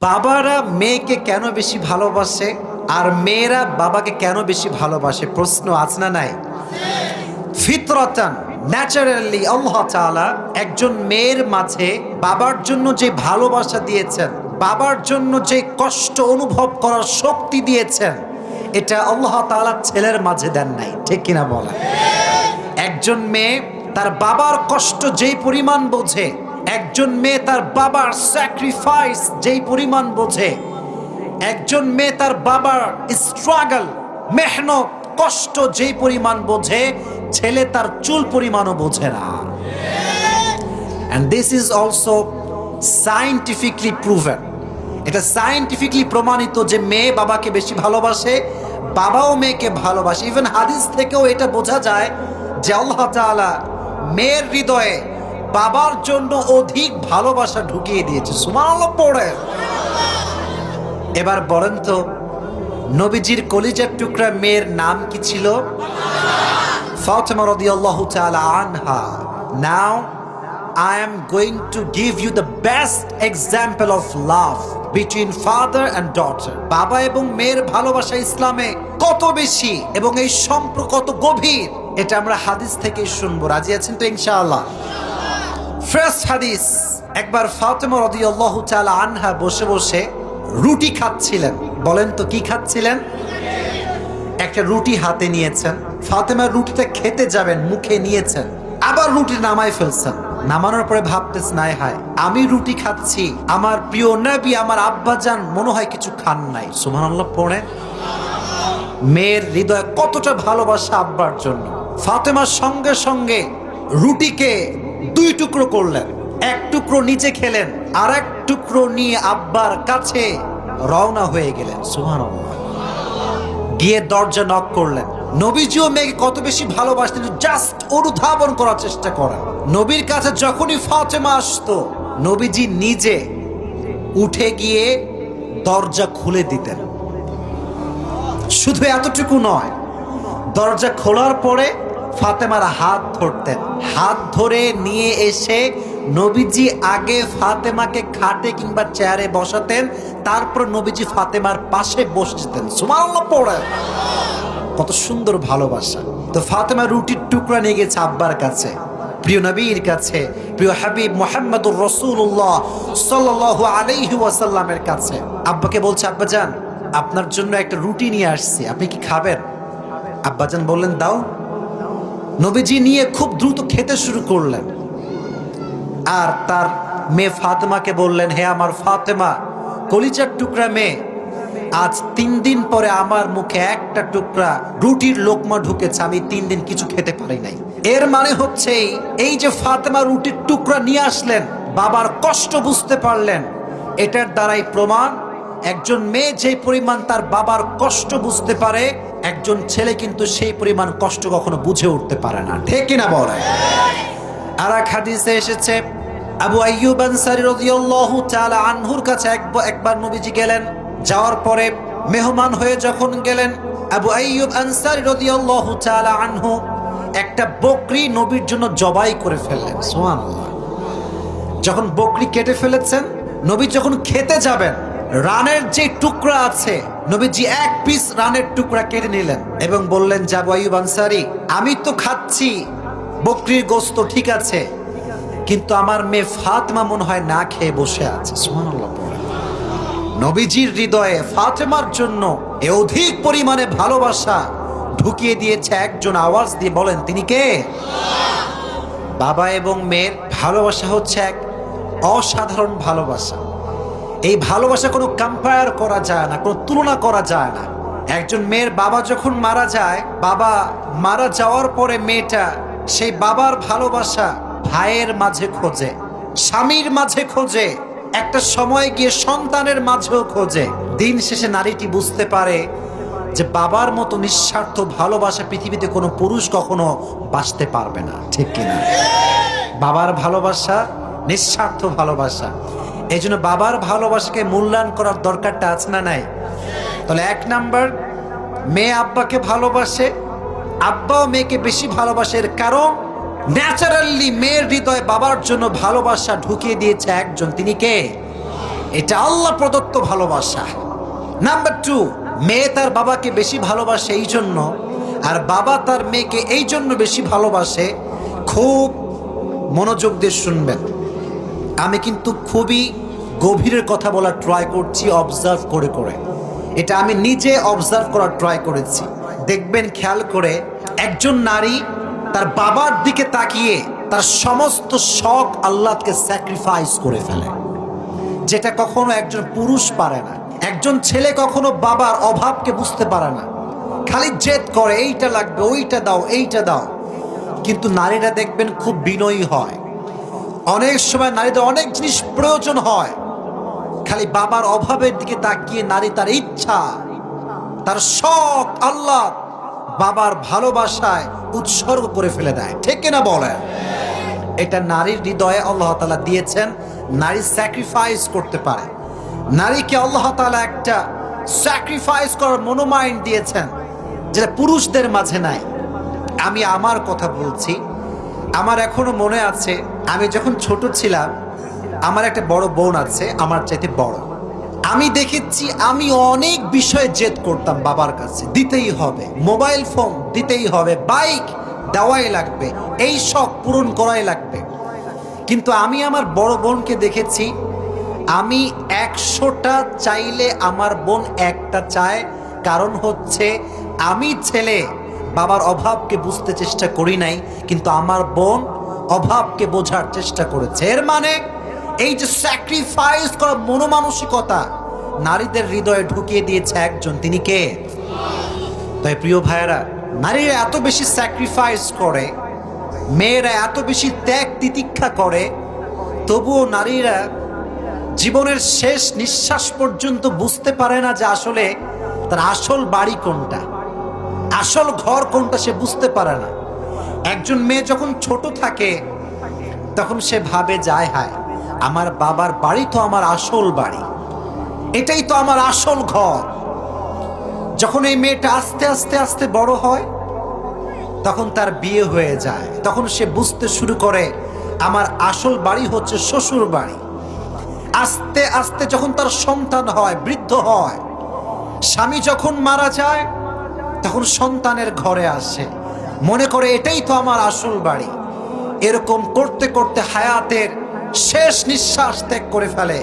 বাবারা মেয়েকে কেন বেশি ভালোবাসে? আর মেয়েরা বাবাকে কেন বেশি ভালোবাসে? প্রশ্ন আছে না নাই? ফিতরতান, ন্যাচারালি আল্লাহ তাআলা একজন মেয়ের মাঝে বাবার জন্য যে ভালোবাসা দিয়েছেন, বাবার জন্য যে কষ্ট অনুভব করার শক্তি দিয়েছেন, এটা আল্লাহ তাআলা ছেলের মাঝে দেন নাই। ঠিক কিনা বলা একজন মেয়ে তার বাবার কষ্ট যেই পরিমাণ বোঝে একজন মেয়ে তার বাবার স্যাক্রিফাইস যেই পরিমাণ বোঝে। একজন মেয়ে তার বাবার স্ট্রাগল মেহনত, কষ্ট যেই পরিমাণ বোঝে, ছেলে তার চুল পরিমাণও বোঝে না। And this is also scientifically proven এটা সাইন্টিফিকলি প্রমাণিত যে মেয়ে বাবাকে বেশি ভালোবাসে, বাবাও মেয়েকে ভালোবাসে। ইভেন হাদিস থেকেও এটা বোঝা যায় যে আল্লাহ তাআলা মেয়ের হৃদয়ে বাবার জন্য অধিক ভালোবাসা ঢুকিয়ে দিয়েছে। এবার বলেন তো, নবীজির কলিজার টুকরা মেয়ের নাম কি ছিল? নাও you the best example of love between father and daughter. বাবা এবং মেয়ের ভালোবাসা ইসলামে কত বেশি এবং এই কত গভীর, এটা আমরা হাদিস থেকে শুনব। রাজি আছেন তো ইনশাআল্লাহ? ফার্স্ট হাদিস একবার ফাতেমা রাদিয়াল্লাহু তাআলা আনহা বসে বসে রুটি খাচ্ছিলেন। বলেন তো কি খাচ্ছিলেন? একটা রুটি হাতে নিয়েছেন, ফাতেমা রুটিটা খেতে যাবেন, মুখে নিয়েছেন, আবার রুটি নামাই ফেলছেন। নামানোর পরে ভাবতেছ নাই হায়, আমি রুটি খাচ্ছি, আমার প্রিয় নবী, আমার আব্বাজান মনে হয় কিছু খান নাই। সুবহানাল্লাহ পড়ে মেয়ের হৃদয়ে কতটা ভালোবাসা আব্বার জন্য। ফাতেমার সঙ্গে সঙ্গে রুটিকে দুই টুকরো করলেন। এক টুকরো নিচে খেলেন, আর এক টুকরো নিয়ে আব্বার কাছে রওনা হয়ে গেলেন। সুবহানাল্লাহ। গিয়ে দরজা নক করলেন। নবীজিও মেয়েকে কত বেশি ভালোবাসতেন জাস্ট অনুধাবন করার চেষ্টা করেন। নবীর কাছে যখনই ফাতেমা আসতো, নবীজি নিজে উঠে গিয়ে দরজা খুলে দিতেন। শুধু এতটুকু নয়, দরজা খোলার পরে ফাতেমার হাত ধরতেন। হাত ধরে নিয়ে এসে নবীজি আগে ফাতেমাকে খাটে কিংবা চেয়ারে বসাতেন, তারপর নবীজি ফাতেমার পাশে বসে যেতেন। কত সুন্দর ভালোবাসা। তো ফাতেমা রুটির টুকরা নিয়ে গেছে আব্বার কাছে, প্রিয় নবীর কাছে, প্রিয় হাবিব মোহাম্মদুর রসুল্লাহ সাল্লাহ কাছে। আব্বাকে বলছে, আব্বা যান আপনার জন্য একটা রুটি নিয়ে আসছি, আপনি কি খাবেন? আব্বাজান বললেন, দাও। নবীজি নিয়ে খুব দ্রুত খেতে শুরু করলেন। আর তার মেয়ে ফাতেমাকে বললেন, হে আমার ফাতেমা কলিচার টুকরা মেয়ে, আজ তিন দিন পরে আমার মুখে একটা টুকরা রুটির লোকমা ঢুকেছে, আমি তিন দিন কিছু খেতে পারি নাই। এর মানে হচ্ছে এই যে ফাতেমা রুটির টুকরা নিয়ে আসলেন, বাবার কষ্ট বুঝতে পারলেন, এটার দ্বারাই প্রমাণ, একজন মেয়ে যে পরিমাণ তার বাবার কষ্ট বুঝতে পারে একজন ছেলে কিন্তু সেই পরিমাণ কষ্ট কখনো বুঝে উঠতে পারে না। ঠিক কিনা বলে? আর এক হাদিসে এসেছে, আবু আইয়ুব আনসারী রাদিয়াল্লাহু তাআলা আনহুর কাছে একবার নবীজি গেলেন। যাওয়ার পরে মেহমান হয়ে যখন গেলেন, আবু আইয়ুব আনসারী রাদিয়াল্লাহু তাআলা আনহু একটা বকরি নবীর জন্য জবাই করে ফেললেন। সুবহানাল্লাহ। যখন বকরি কেটে ফেলেছেন, নবী যখন খেতে যাবেন, রানের যে টুকরা আছে নবীজি এক পিস রানের টুকরা কেটে নিলেন এবং বললেন, যাব আইয়ুব আনসারি, আমি তো খাচ্ছি, বকরির গোস্ত ঠিক আছে, কিন্তু আমার মেয়ে ফাতেমা মনে হয় না খেয়ে বসে আছে। নবীজির হৃদয়ে ফাতেমার জন্য এ অধিক পরিমাণে ভালোবাসা ঢুকিয়ে দিয়েছে একজন আওয়াজ দিয়ে বলেন, তিনি কে? বাবা এবং মেয়ের ভালোবাসা হচ্ছে এক অসাধারণ ভালোবাসা। এই ভালোবাসা কোনো কম্পেয়ার করা যায় না, কোনো তুলনা করা যায় না। একজন মেয়ের বাবা যখন মারা যায়, বাবা মারা যাওয়ার পরে মেয়েটা সেই বাবার ভালোবাসা ভাইয়ের মাঝে খোঁজে, স্বামীর মাঝে খোঁজে, একটা সময় গিয়ে সন্তানের মাঝেও খোঁজে। দিন শেষে নারীটি বুঝতে পারে যে বাবার মতো নিঃস্বার্থ ভালোবাসা পৃথিবীতে কোনো পুরুষ কখনো বাঁচতে পারবে না, ঠিক কিনা? বাবার ভালোবাসা, নিঃস্বার্থ ভালোবাসা। এই জন্য বাবার ভালোবাসাকে মূল্যায়ন করার দরকারটা আছে না নাই? তাহলে এক নাম্বার, মেয়ে আব্বাকে ভালোবাসে, আব্বাও মেয়েকে বেশি ভালোবাসে। এর কারণ, ন্যাচারালি মেয়ের হৃদয়ে বাবার জন্য ভালোবাসা ঢুকিয়ে দিয়েছে একজন। তিনি কে? এটা আল্লাহ প্রদত্ত ভালোবাসা। নাম্বার টু, মেয়ে তার বাবাকে বেশি ভালোবাসে এই জন্য, আর বাবা তার মেয়েকে এই জন্য বেশি ভালোবাসে। খুব মনোযোগ দিয়ে শুনবেন। আমি কিন্তু খুবই গভীরের কথা বলার ট্রাই করছি অবজার্ভ করে করে। এটা আমি নিজে অবজার্ভ করার ট্রাই করেছি। দেখবেন, খেয়াল করে, একজন নারী তার বাবার দিকে তাকিয়ে তার সমস্ত শখ আল্লাহকে স্যাক্রিফাইস করে ফেলে। যেটা কখনো একজন পুরুষ পারে না। একজন ছেলে কখনো বাবার অভাবকে বুঝতে পারে না। খালি জেদ করে, এইটা লাগবে, ওইটা দাও, এইটা দাও। কিন্তু নারীরা দেখবেন খুব বিনয়ী হয়। অনেক সময় নারীদের অনেক জিনিস প্রয়োজন হয়। খালি বাবার অভাবের দিকে তাকিয়ে নারী তার ইচ্ছা, তার শখ আল্লাহ বাবার ভালোবাসায় উৎসর্গ করে ফেলে দেয়। ঠিক কিনা বলেন? এটা নারীর হৃদয়ে আল্লাহ তালা দিয়েছেন, নারী স্যাক্রিফাইস করতে পারে। নারীকে আল্লাহ তালা একটা স্যাক্রিফাইস করার মনোমাইন্ড দিয়েছেন, যেটা পুরুষদের মাঝে নাই। আমি আমার কথা বলছি, আমার এখনও মনে আছে আমি যখন ছোট ছিলাম, আমার একটা বড় বোন আছে, আমার চাইতে বড়। আমি দেখেছি আমি অনেক বিষয়ে জেদ করতাম বাবার কাছে। দিতেই হবে। মোবাইল ফোন দিতেই হবে। বাইক দেওয়াই লাগবে। এই শখ পূরণ করাই লাগবে। কিন্তু আমি আমার বড় বোনকে দেখেছি, আমি একশোটা চাইলে আমার বোন একটা চায়। কারণ হচ্ছে, আমি ছেলে, বাবার অভাবকে বুঝতে চেষ্টা করি নাই, কিন্তু আমার বোন অভাবকে বোঝার চেষ্টা করেছে। এর মানে এই যে স্যাক্রিফাইস করা মনোমানসিকতা নারীদের হৃদয়ে ঢুকিয়ে দিয়েছে একজন। তিনি কে? তাই প্রিয় ভাইয়েরা, নারীরা এত বেশি স্যাক্রিফাইস করে, মেয়েরা এত বেশি ত্যাগ তিতিক্ষা করে, তবুও নারীরা জীবনের শেষ নিঃশ্বাস পর্যন্ত বুঝতে পারে না যে আসলে তার আসল বাড়ি কোনটা, আসল ঘর কোনটা সে বুঝতে পারে না। একজন মেয়ে যখন ছোট থাকে, তখন সে ভাবে যায় হায়, আমার বাবার বাড়ি তো আমার আসল বাড়ি। এটাই তো আমার আসল ঘর। যখন এই মেয়েটা আস্তে আস্তে আস্তে বড় হয়, তখন তার বিয়ে হয়ে যায়। তখন সে বুঝতে শুরু করে, আমার আসল বাড়ি হচ্ছে শ্বশুর বাড়ি। আস্তে আস্তে যখন তার সন্তান হয়, বৃদ্ধ হয়, স্বামী যখন মারা যায়, তখন সন্তানের ঘরে আসে। মনে করে এটাই তো আমার আসল বাড়ি। এরকম করতে করতে হায়াতের শেষ নিঃশ্বাস ত্যাগ করে ফেলে,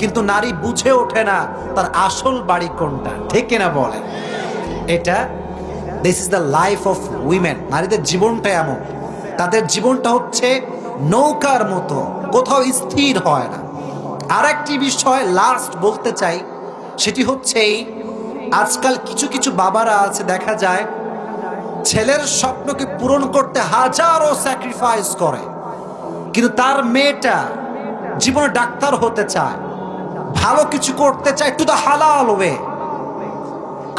কিন্তু নারী বুঝে ওঠে না তার আসল বাড়ি কোনটা। ঠিক কিনা বলে এটা this is the life of women নারীদের জীবনটা এমন। তাদের জীবনটা হচ্ছে নৌকার মতো, কোথাও স্থির হয় না। আর একটি বিষয় লাস্ট বলতে চাই, সেটি হচ্ছে আজকাল কিছু কিছু বাবারা আছে, দেখা যায় ছেলের স্বপ্নকে পূরণ করতে হাজারো স্যাক্রিফাইস করে। কিন্তু তার মেয়েটা জীবনে ডাক্তার হতে চায়, ভালো কিছু করতে চায় টু দ্য হালাল ওয়ে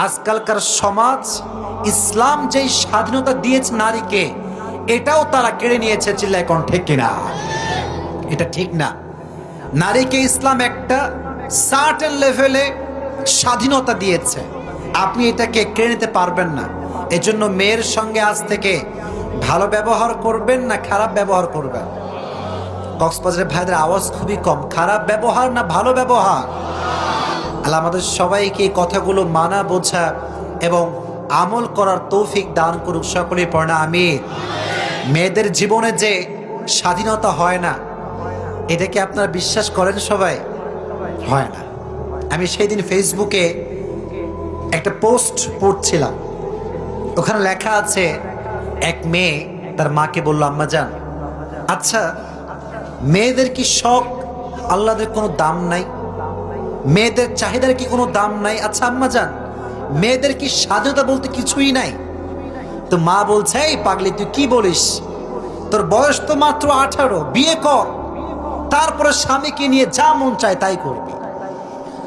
আজকালকার সমাজ ইসলাম যেই স্বাধীনতা দিয়েছে নারীকে, এটাও তারা কেড়ে নিয়েছে চিল্লায় ঠিক কিনা। এটা ঠিক না। নারীকে ইসলাম একটা সার্টেন লেভেলে স্বাধীনতা দিয়েছে। আপনি এটাকে কেড়ে নিতে পারবেন না। এজন্য মেয়ের সঙ্গে আজ থেকে ভালো ব্যবহার করবেন না খারাপ ব্যবহার করবেন? কক্সবাজারের ভাইদের আওয়াজ খুবই কম। খারাপ ব্যবহার না ভালো ব্যবহার? আল্লাহ আমাদের সবাইকে এই কথাগুলো মানা, বোঝা এবং আমল করার তৌফিক দান করুক। সকলেই পড়না আমি মেয়েদের জীবনে যে স্বাধীনতা হয় না, এটা কি আপনারা বিশ্বাস করেন সবাই? হয় না। আমি সেই দিন ফেসবুকে একটা পোস্ট পড়ছিলাম। ওখানে লেখা আছে, এক মেয়ে তার মাকে বলল, আম্মা যান। আচ্ছা মেয়েদের কি শখ? আল্লাহদের কোনো দাম নাই? মেয়েদের চাহিদার কি কোনো দাম নাই? আচ্ছা আম্মা যান, মেয়েদের কি স্বাধীনতা বলতে কিছুই নাই? তো মা বলছে, এই পাগলি, তুই কি বলিস? তোর বয়স তো মাত্র আঠারো, বিয়ে কর। তারপরে স্বামীকে নিয়ে যা মন চায় তাই করবি।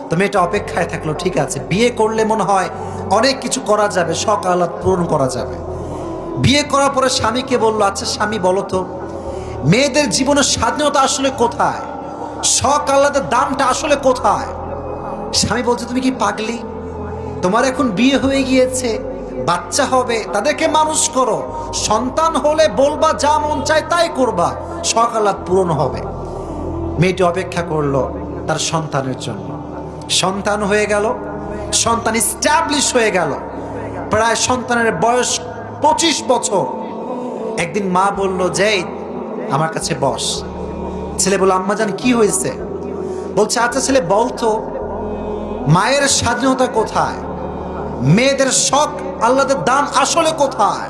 তো মেয়েটা অপেক্ষায় থাকল, ঠিক আছে, বিয়ে করলে মনে হয় অনেক কিছু করা যাবে, শখ আহ্লাদ পূরণ করা যাবে। বিয়ে করার পরে স্বামীকে বলল আচ্ছা স্বামী, বলো তো, মেয়েদের জীবনের স্বাধীনতা আসলে কোথায়? শখ আহ্লাদের দামটা আসলে কোথায়? স্বামী বলছে, তুমি কি পাগলি? তোমার এখন বিয়ে হয়ে গিয়েছে, বাচ্চা হবে, তাদেরকে মানুষ করো। সন্তান হলে বলবা যা মন চায় তাই করবা, শখ আহ্লাদ পূরণ হবে। মেয়েটি অপেক্ষা করল তার সন্তানের জন্য। সন্তান হয়ে গেল সন্তান স্ট্যাবলিশ হয়ে গেল। প্রায় সন্তানের বয়স পঁচিশ বছর। একদিন মা বলল যে আমার কাছে বস। ছেলে বলল, আম্মা জান, কি হয়েছে? বলছে আচ্ছা ছেলে বলতো মায়ের স্বাধীনতা কোথায়? মেয়েদের শখ, আল্লাদের দাম আসলে কোথায়?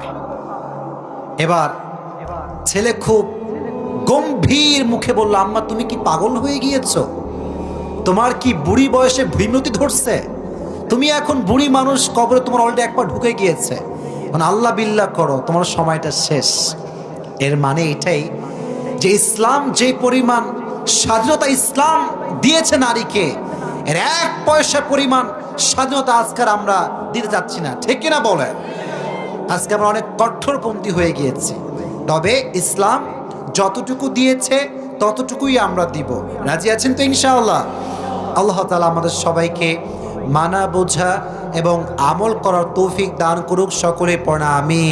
এবার ছেলে খুব গম্ভীর মুখে বলল, আম্মা, তুমি কি পাগল হয়ে গিয়েছ? তোমার কি বুড়ি বয়সে ভীমতি ধরছে? তুমি এখন বুড়ি মানুষ, কবরে তোমার অলরেডি একবার ঢুকে গিয়েছে। মানে আল্লাহ বিল্লাহ করো, তোমার সময়টা শেষ। এর মানে এটাই যে ইসলাম যে পরিমাণ, স্বাধীনতা ইসলাম দিয়েছে নারীকে, এর এক পয়সা পরিমাণ স্বাধীনতা আজকাল আমরা দিতে যাচ্ছি না। ঠিক কিনা বলে আজকে আমরা অনেক কঠোরপন্থী হয়ে গিয়েছি। তবে ইসলাম যতটুকু দিয়েছে, ততটুকুই আমরা দিব। রাজি আছেন তো ইনশাআল্লাহ? আল্লাহ তালা আমাদের সবাইকে মানা বোঝা এবং আমল করার তৌফিক দান করুক সকলে পড়া আমি